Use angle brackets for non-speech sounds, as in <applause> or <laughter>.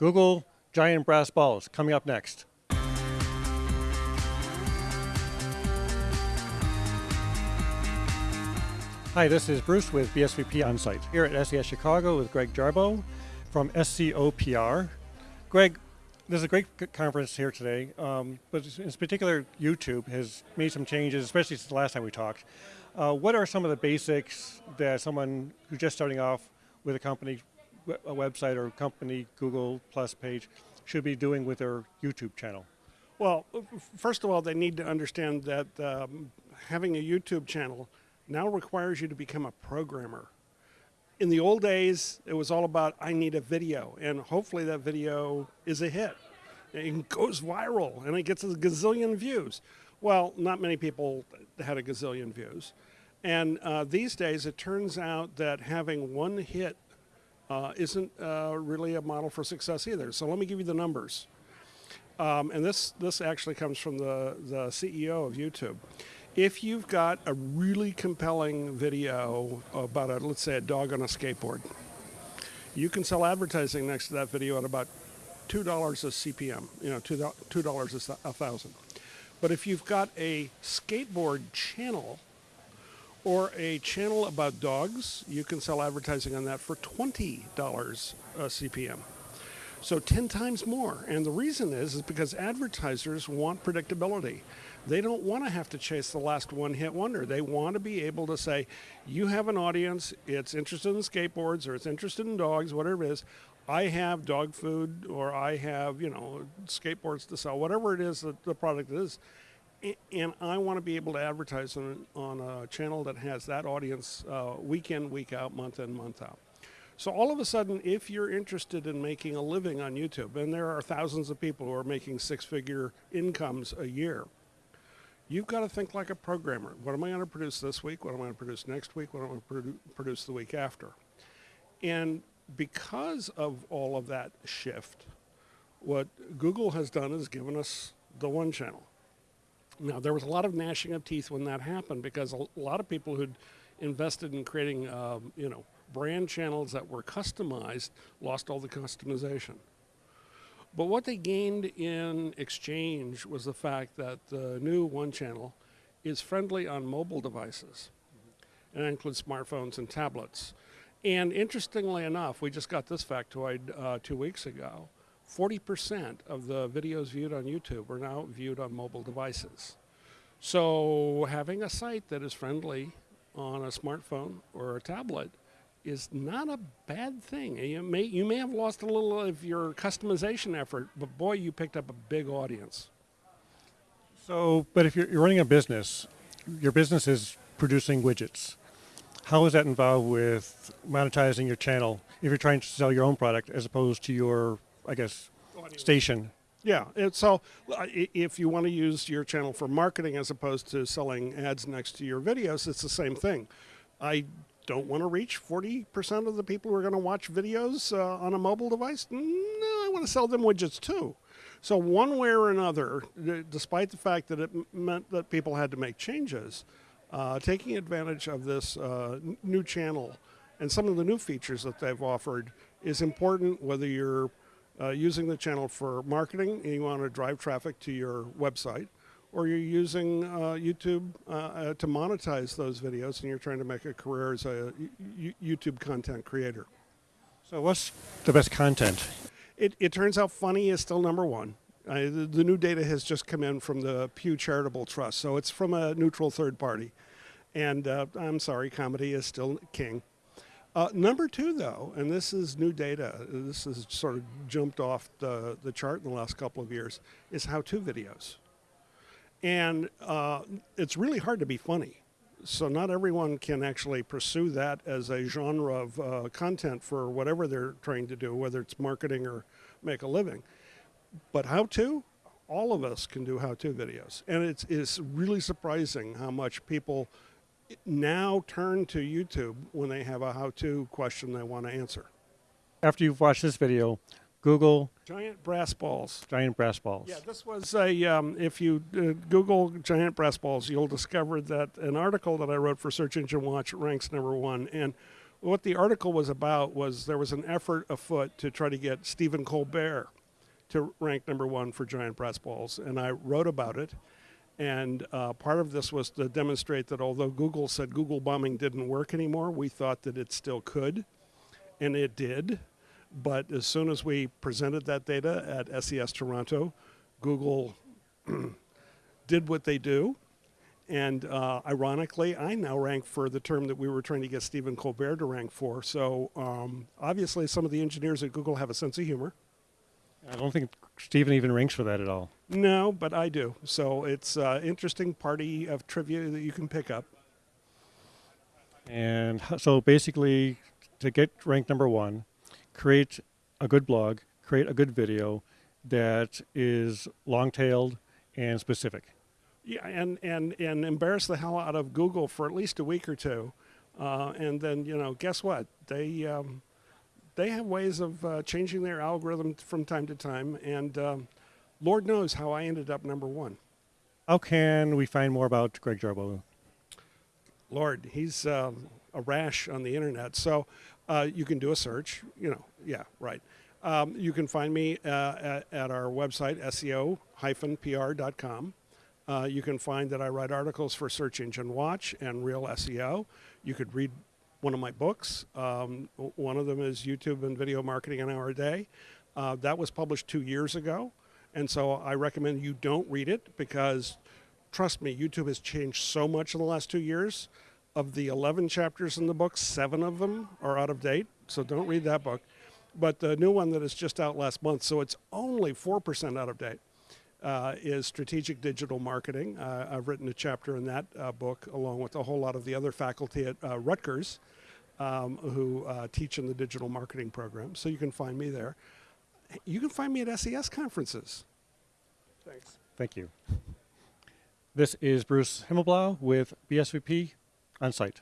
Google Giant Brass Balls coming up next. Hi, this is Bruce with BSVP Onsite here at SES Chicago with Greg Jarboe from SEO-PR. Greg, there's a great conference here today, um, but in particular, YouTube has made some changes, especially since the last time we talked. Uh, what are some of the basics that someone who's just starting off with a company, a website or company Google Plus page should be doing with their YouTube channel? Well, first of all, they need to understand that um, having a YouTube channel now requires you to become a programmer. In the old days, it was all about, I need a video, and hopefully that video is a hit. It goes viral, and it gets a gazillion views. Well, not many people had a gazillion views. And uh, these days, it turns out that having one hit uh, isn't uh, really a model for success either. So let me give you the numbers. Um, and this, this actually comes from the, the CEO of YouTube if you've got a really compelling video about a, let's say a dog on a skateboard, you can sell advertising next to that video at about $2 a CPM, you know, $2, $2 a thousand. But if you've got a skateboard channel or a channel about dogs, you can sell advertising on that for $20 a uh, CPM. So 10 times more. And the reason is, is because advertisers want predictability. They don't want to have to chase the last one hit wonder. They want to be able to say, you have an audience, it's interested in skateboards or it's interested in dogs, whatever it is. I have dog food or I have, you know, skateboards to sell, whatever it is that the product is. And I want to be able to advertise on, on a channel that has that audience uh, week in, week out, month in, month out. So all of a sudden, if you're interested in making a living on YouTube, and there are thousands of people who are making six-figure incomes a year, you've got to think like a programmer. What am I going to produce this week? What am I going to produce next week? What am I going to produ produce the week after? And because of all of that shift, what Google has done is given us the one channel. Now, there was a lot of gnashing of teeth when that happened because a lot of people who'd invested in creating, um, you know, brand channels that were customized lost all the customization. But what they gained in exchange was the fact that the new One Channel is friendly on mobile devices. And that includes smartphones and tablets. And interestingly enough, we just got this factoid uh, two weeks ago. 40% of the videos viewed on YouTube are now viewed on mobile devices. So having a site that is friendly on a smartphone or a tablet is not a bad thing. You may, you may have lost a little of your customization effort, but boy, you picked up a big audience. So, but if you're, you're running a business, your business is producing widgets. How is that involved with monetizing your channel if you're trying to sell your own product as opposed to your, I guess, Audience. station? Yeah, so uh, if you want to use your channel for marketing as opposed to selling ads next to your videos, it's the same thing. I don't want to reach 40% of the people who are going to watch videos uh, on a mobile device? No, I want to sell them widgets too. So one way or another, despite the fact that it meant that people had to make changes, uh, taking advantage of this uh, new channel and some of the new features that they've offered is important whether you're uh, using the channel for marketing and you want to drive traffic to your website, or you're using uh, YouTube uh, uh, to monetize those videos and you're trying to make a career as a YouTube content creator. So what's the best content? It, it turns out funny is still number one. Uh, the, the, new data has just come in from the Pew Charitable Trust, so it's from a neutral third party. And uh, I'm sorry, comedy is still king. Uh, number two, though, and this is new data, this has sort of jumped off the, the chart in the last couple of years, is how-to videos. And uh, it's really hard to be funny. So not everyone can actually pursue that as a genre of uh, content for whatever they're trying to do, whether it's marketing or make a living. But how to? All of us can do how-to videos. And it's, it's really surprising how much people now turn to YouTube when they have a how-to question they want to answer. After you've watched this video, Google giant brass balls. Giant brass balls. Yeah, this was a. Um, if you uh, Google giant brass balls, you'll discover that an article that I wrote for Search Engine Watch ranks number one. And What the article was about was there was an effort afoot to try to get Stephen Colbert to rank number one for giant brass balls, and I wrote about it. And uh, part of this was to demonstrate that although Google said Google bombing didn't work anymore, we thought that it still could, and it did. But as soon as we presented that data at SES Toronto, Google <clears throat> did what they do. And uh, ironically, I now rank for the term that we were trying to get Stephen Colbert to rank for. So um, obviously, some of the engineers at Google have a sense of humor. I don't think Stephen even ranks for that at all. No, but I do. So it's an interesting party of trivia that you can pick up. And so basically, to get ranked number one, create a good blog, create a good video that is long tailed and specific. Yeah, and, and, and embarrass the hell out of Google for at least a week or two. Uh, and then, you know, guess what? They, um, they have ways of uh, changing their algorithm from time to time. And um, Lord knows how I ended up number one. How can we find more about Greg Jarboe? Lord, he's um, a rash on the internet. So uh, you can do a search. You know, yeah, right. Um, you can find me uh, at, at our website, seo-pr.com. Uh, you can find that I write articles for Search Engine Watch and ReelSEO. You could read one of my books. Um, one of them is YouTube and Video Marketing an Hour a Day. Uh, that was published two years ago. And so I recommend you don't read it because, trust me, YouTube has changed so much in the last two years. Of the 11 chapters in the book, seven of them are out of date. So don't read that book. But the new one that is just out last month, so it's only 4% out of date, uh, is Strategic Digital Marketing. Uh, I've written a chapter in that uh, book along with a whole lot of the other faculty at uh, Rutgers um, who uh, teach in the digital marketing program. So you can find me there. You can find me at SES conferences. Thanks. Thank you. This is Bruce Himmelblau with BSVP on site.